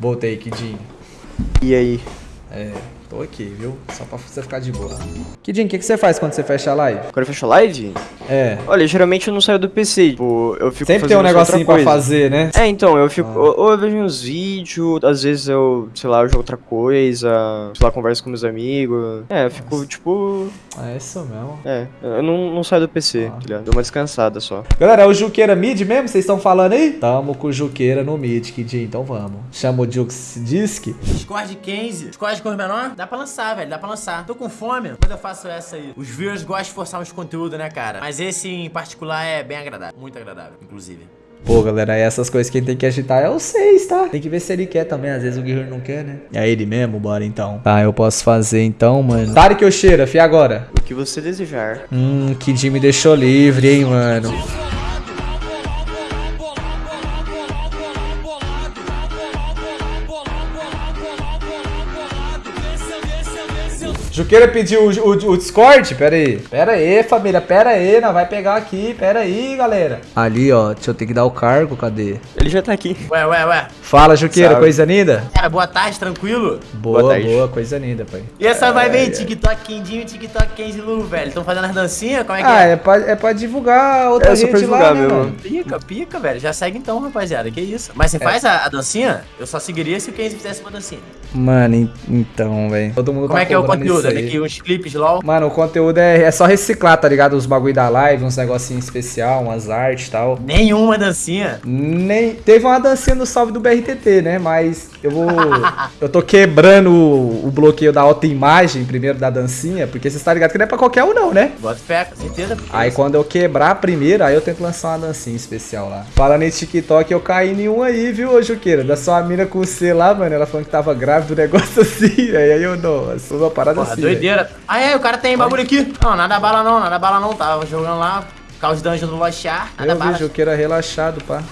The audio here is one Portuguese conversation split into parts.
Voltei, Kidinho. E aí? É, tô aqui, viu? Só pra você ficar de boa. Kidinho, o que, que você faz quando você fecha a live? Quando eu fecho a live? É. Olha, geralmente eu não saio do PC. Tipo, eu fico Sempre tem um negocinho pra fazer, né? É, então, eu fico. Ah. Ou, ou eu vejo uns vídeos, às vezes eu, sei lá, eu jogo outra coisa, sei lá, converso com meus amigos. É, eu fico, Nossa. tipo. É isso mesmo. É, eu não, não saio do PC, Ah. tá ligado? Dou uma descansada só. Galera, é o Juqueira mid mesmo? Vocês estão falando aí? Tamo com o Juqueira no mid, Kidinho, então vamos. Chama o Jux Disc. Discord 15. Discord de cor menor? Dá pra lançar, velho. Dá pra lançar. Tô com fome. Quando eu faço essa aí. Os viewers gostam de forçar uns conteúdos, né, cara? Mas esse em particular é bem agradável. Muito agradável, inclusive. Pô, galera, essas coisas quem tem que agitar é o 6, tá? Tem que ver se ele quer também, às vezes o Guerreiro não quer, né? É ele mesmo, bora então. Tá, eu posso fazer então, mano. Tarek ou cheira, fi agora. O que você desejar. Hum, Kid me deixou livre, hein, mano. Juqueira pediu o, o- o Discord? Pera aí. Pera aí, família. Pera aí. Não vai pegar aqui. Pera aí, galera. Ali, ó. Deixa eu ter que dar o cargo. Cadê? Ele já tá aqui. Ué, ué, ué. Fala, Juqueira. Sabe. Coisa linda? Cara, boa tarde, tranquilo? Boa, Boa boa. Coisa linda, pai. E essa vai bem, é. TikTok Quindinho e TikTok Kenzie Lu, velho. Tão fazendo as dancinhas? Como é que Ah, é? é pra, é pra divulgar outra É pra rede lá, divulgar né, mesmo. Pica, pica, velho. Já segue então, rapaziada. Que isso? Mas você É. faz a, a dancinha? Eu só seguiria se o Kenzie fizesse uma dancinha. Mano, en- então, velho. Todo mundo Como tá é que é o conteúdo? É aí. daqui uns clipes LOL? Mano, o conteúdo é, é só reciclar, tá ligado? Os bagulho da live, uns negocinhos especial, umas artes e tal. Nenhuma dancinha. Nem. Teve uma dancinha no salve do BRTT, né? Mas eu vou. eu tô quebrando o, o bloqueio da autoimagem primeiro da dancinha, porque você tá ligado que não é pra qualquer um, não, né? Bota fé, com certeza. Aí quando eu quebrar a primeira, aí eu tento lançar uma dancinha especial lá. Falando em TikTok, eu caí em um aí, viu, Juqueira? Da sua mina com C lá, mano. Ela falando que tava grávida, um negócio assim. Aí eu, nossa, uma parada Porra, assim. doideira. Ah, é, o cara tem bagulho aqui. Não, nada bala não, nada bala não. Tava jogando lá, Caos Dungeon no Lochar, nada Eu vi bala. o Juqueira relaxado, pá.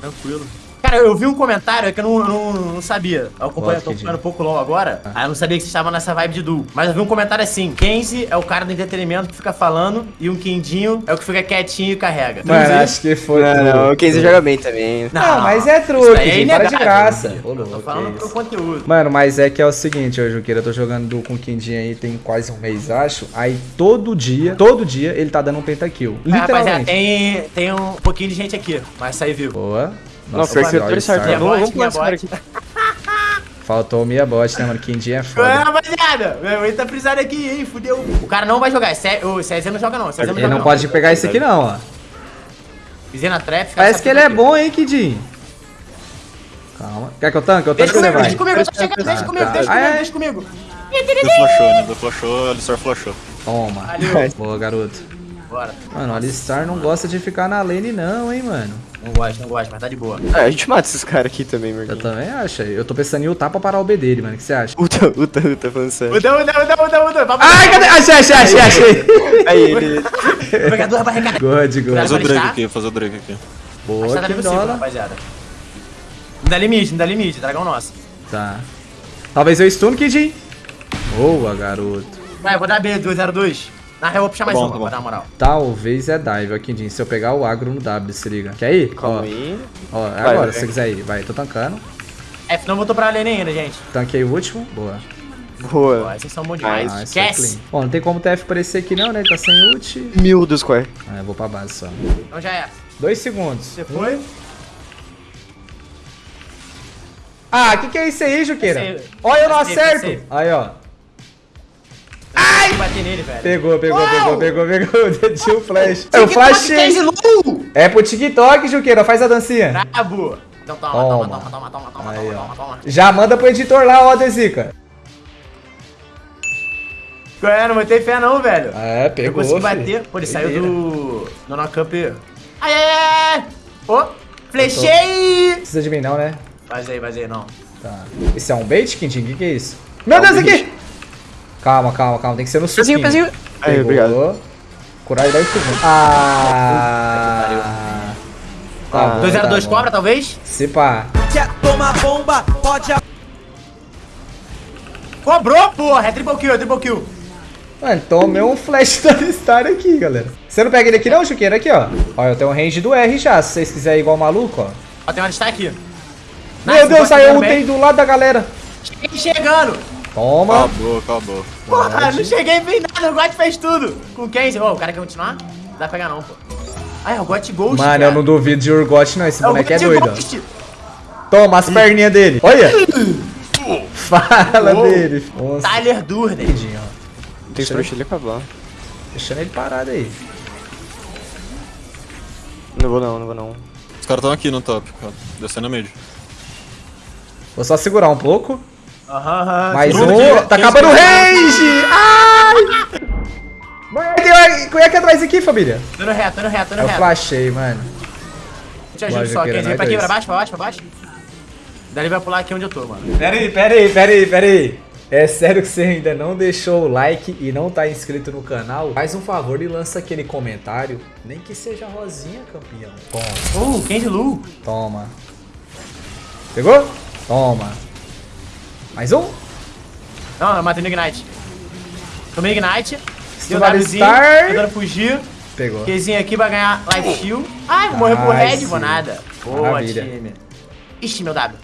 Tranquilo. Cara, eu vi um comentário que eu não, não, não sabia. Eu acompanho, tô acompanhando um pouco LOL agora. Aí eu não sabia que vocês estavam nessa vibe de duo. Mas eu vi um comentário assim: Kenzie é o cara do entretenimento que fica falando e um Quindinho é o que fica quietinho e carrega. Mano, isso? acho que foi. Não, não, o Kenzie joga bem também. Não, mas é truque, daí gente, para de graça. Ô, louco, tô falando pro conteúdo. Mano, mas é que é o seguinte, ô Juqueira, eu tô jogando do- com o Quindinho aí tem quase um mês, acho. Aí todo dia, todo dia, ele tá dando um pentakill. É, rapaziada, Literalmente. tem, tem um pouquinho de gente aqui, mas sair vivo. Boa. Não, Nossa, All tô certo. Minha Vamos, pular esse cara minha aqui. Faltou o Mia Bot, né, mano? Quindinho é foda. rapaziada, meu, ele tá frisado aqui, hein, fudeu. O cara não vai jogar, Cé- o César não joga não, César não Ele joga não pode pegar esse aqui não, ó. Pisei na trap, Parece que ele é bom, hein, Quindinho. Calma. Quer que eu tanque? Eu tanque Deixa ou ele comigo, vai? deixa comigo, eu tô chegando, deixa Ah, comigo, tá. deixa Ah, comigo, deixa comigo. Do flashou, né? Do flashou, Alistar flashou. Toma. Valeu. Boa, garoto. Bora. Mano, o Alistar não gosta de ficar na lane não, hein, mano. Não gosto, não gosto, mas tá de boa. Ah, a gente mata esses caras aqui também, Eu Marquinhos. também acho. Eu tô pensando em ultar pra parar o B dele, mano. O que você acha? Uta, uta, uta, falando sério. Muda, muda, muda, muda. Vamos Ai, cadê? Achei, achei, achei, achei. Aí, ele... Pegador vai recarregar. God, God. Fazer o Drake tá? aqui, fazer o Drake aqui. Boa, Tá que possível, dólar. rapaziada. Me dá limite, me dá limite, dragão nosso. Tá. Talvez eu stun, Kid. Boa, garoto. Vai, eu vou dar B, 202. Na real, eu vou puxar mais bom, uma, tá pra dar uma moral. Talvez é dive, ó, Kidin. Se eu pegar o agro no W, se liga. Quer ir? Calma ó, aí. Ó, é Vai, agora, vai. se você quiser ir. Vai, tô tancando. F não voltou pra lane ainda, gente. Tanquei o último. Boa. Pô, Boa. esses são bons demais. Ah, é Esquece. Bom, não tem como o TF aparecer aqui não, né? Ele tá sem ult. Mil do square. Ah, eu vou pra base só. Então já é. Dois segundos. Você foi? Ah, que que é isso aí, Juqueira? Olha, eu não acerto. Aí, ó. Ai! bater nele, velho. Pegou, pegou, Uau! pegou, pegou, pegou. Tinha o flash. Eu flashei. Kenzie Lu! É pro TikTok, Juqueira. Faz a dancinha. Brabo! Então toma, Toma. toma, toma, toma, toma, toma, Aí, toma, toma, toma. Já manda pro editor lá, ó, Dezica. É, não botei fé não, velho. É, Eu pegou, consegui filho. bater. Pô, ele saiu do... Do Nocamp. Ai, ai, ai, ai. Ô, flechei! Precisa de mim não, né? Vazei, vazei, não. Tá. Esse é um bait, Quintin? O que, que é isso? Meu Deus, aqui! Calma, calma, calma. Tem que ser no suquinho. Pezinho, pezinho. Aí, obrigado. Curar e 10 segundos. Ah... Tá Ah, bom, 202 tá cobra, talvez? Se pá. Quer tomar bomba? Pode Cobrou, porra! É triple kill, é triple kill. Mano, tomei um flash da Star aqui, galera. Você não pega ele aqui não, Chuqueira? Aqui, ó. Ó, eu tenho um range do R já, se vocês quiserem ir igual maluco, ó. Ó, tem uma destaque aqui. Meu Nice, Deus, saiu tem do lado da galera. Cheguei chegando. Toma. Acabou, acabou. Porra, não cheguei bem nada, o God fez tudo. Com quem? Ô, o cara quer continuar? Não dá pra pegar não, pô. Ah, é o God Ghost, Mano, cara. eu não duvido de Urgot, não. Esse É boneco é doido. Ghost. Toma as perninhas dele. Olha. Fala Uou. dele. Nossa, Tyler Durden. Tem que deixar ele acabar. Deixando ele parado aí. Não vou não, não vou não. Os caras estão aqui no top, cara. Descendo a mid. Vou só segurar um pouco. Aham, aham. Mais um. Tá acabando o range! Ai! Mano, Qual é que é atrás aqui, família? Tô no reto, tô no reto, tô no Eu reto. flashei, mano. Te ajudo só, que era Kenzie. Vem nós pra aqui, pra baixo, pra baixo, pra baixo. Daí ele vai pular aqui onde eu tô, mano. Pera aí, pera aí, pera aí, pera aí. É sério que você ainda não deixou o like e não tá inscrito no canal? Faz um favor e lança aquele comentário. Nem que seja rosinha, campeão. Toma, Uh, Kenzie Lu. toma. Pegou? Toma. Mais um? Não, eu matei no Ignite. Tomei Ignite. Deu Wzinho, tentando fugir. Pegou. Kezinho aqui vai ganhar Life Shield. Ai, vou morrer pro Nice. Red, vou nada. Boa, Maravilha. time. Ixi, meu W.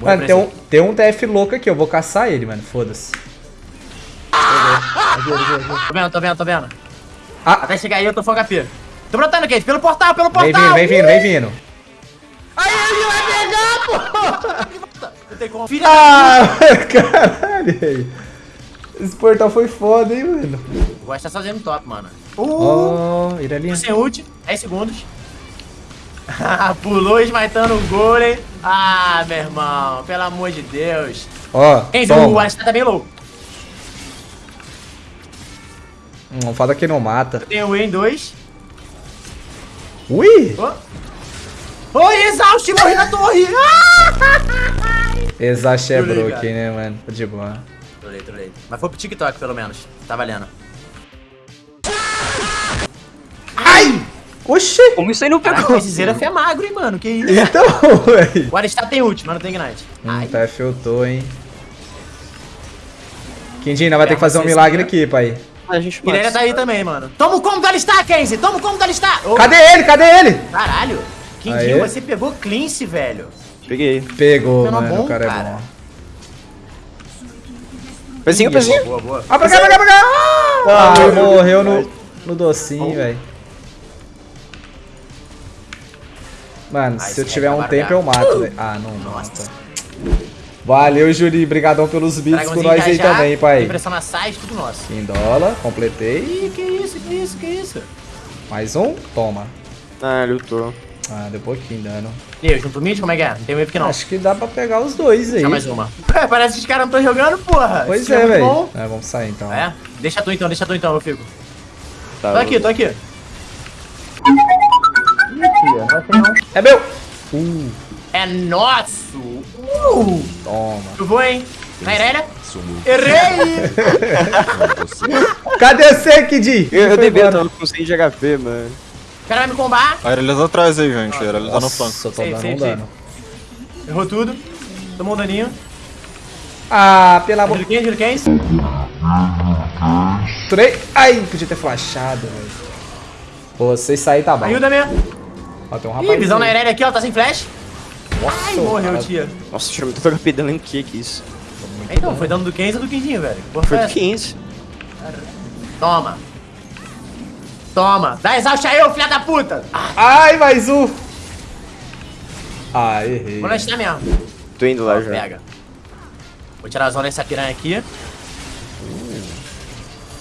Mano, tem um, tem um TF louco aqui, eu vou caçar ele, mano. Foda-se. Tô vendo, tô vendo, tô vendo. Ah, Até chegar aí eu tô full HP. Tô brotando, Kenzie, pelo portal, pelo vem portal. vindo, vem vindo, vem vindo. Aí ele vai pegar, pô. Não tem como. Filha Ah, caralho. velho. Esse portal foi foda, hein, mano. da... Gosta tá sozinho no top, mano. Uh, Oh, Iralinha. sem ult, 10 segundos. Pulou esmaitando o golem. Ah, meu irmão, pelo amor de Deus. Ó, Kenzie, o. Alistar tá bem low. Hum, fala que não mata. Tem o em 2. Ui! Oh, exausto, morri na torre! Ah! Exaust é broken, né, mano? Tô de boa. Trolei, trolei. Mas foi pro TikTok, pelo menos. Tá valendo. Ai! Oxi! Como isso aí não Caraca, pegou? esse Zeraf é magro, hein, mano? Que isso? Então, velho. O Alistar tem ult, mas não tem Ignite. Hum, Ai, tá filtrou, hein? Quindina, vai ter que fazer um milagre aqui, pai. A gente Irelia tá aí também, mano. Toma o combo do Alistar, Kenzie! Toma o combo do Alistar! Cadê ele? Cadê ele? Caralho! Quindinho, você pegou cleanse, velho. Peguei. Pegou, Menor mano. bom, o cara, é cara. bom. Pezinho, pezinho. Boa, boa. Ah, pra cá, pra cá, pra cá! Ah, meu morreu no, no docinho, velho. Mano, Ah, se eu tiver aí um tá tempo eu mato, velho. Ah, não mata. Valeu, Juri. Brigadão pelos vídeos com nós aí também, pai. Impressão na site, tudo nosso. Em dólar, completei. Ih, que isso, que isso, que isso? Mais um? Toma. Ah, lutou. Ah, deu pouquinho dano. E aí, junto mid, como é que é? Não tem wave que não. Acho que dá pra pegar os dois aí. Deixa mais uma. Parece que os caras não estão jogando, porra. Pois Esse é, velho. bom. É, vamos sair então. É? Deixa tu então, deixa tu então, eu fico. Tá, Tô aqui, tô aqui. É meu! Uh, É nosso! Uh! toma. Eu vou, hein? Na Irelia? Errei! Cadê você, Kid? Eu, eu devia, eu tava com 100 de HP, mano. O cara vai me combar. A Irelia tá atrás aí, gente. A Irelia tá no flanco. Nossa, eu tô dando um dano. Errou tudo. Tomou um daninho. Ah, pela boca. 15, giro 15. Trei. Ai, podia ter flashado, velho. Pô, se sair tá bom. Ajuda-me. Ó, tem um Ih, rapaz. visão na Irelia aqui, ó, tá sem flash. Ai, morreu, cara. tia. Nossa, tirou muito HP dando em que que isso? Então, foi dando do 15 ou do 15, velho. Porra Foi do? 15. Toma. Toma. Dá exaust aí, ô filha da puta. Ah, Ai, mais um. Ah, errei. vou lançar mesmo. Tô indo lá já. Pega. Vou tirar a zona dessa piranha aqui.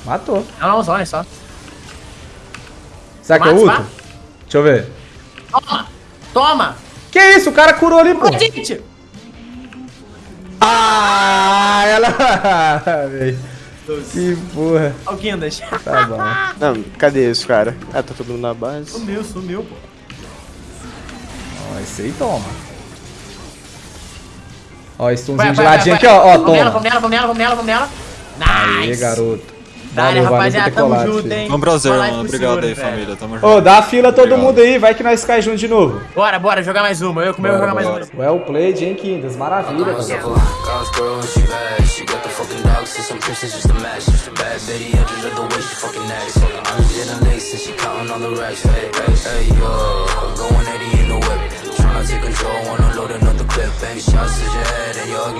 Matou. Não, não, zona só. Será que eu Mata, ulto? mata. Deixa eu ver. Toma. Toma. Que isso? O cara curou ali, pô. Gente. Ah, ela... Véi. que porra. Kindas. Tá bom. Não, cadê esse cara? Ah, tá todo mundo na base. Sumiu, sumiu, pô. Ó, esse aí toma. Ó, esse Vai, tunzinho de ladinho aqui, ó. Ó, Vamos nela, toma. vamos nela, vamos nela, vamos nela, vamos nela. Nice. garoto. Dale, Valeu, rapaziada, ter tamo junto, filho. hein. Vamos prazer, mano. Obrigado aí, velho. família. Tamo junto. Ô, dá a fila todo Obrigado. mundo aí, vai que nós cai junto de novo. Bora, bora, jogar mais uma. Eu comigo jogar mais uma. Well played, hein, Kindas? Maravilha, cara.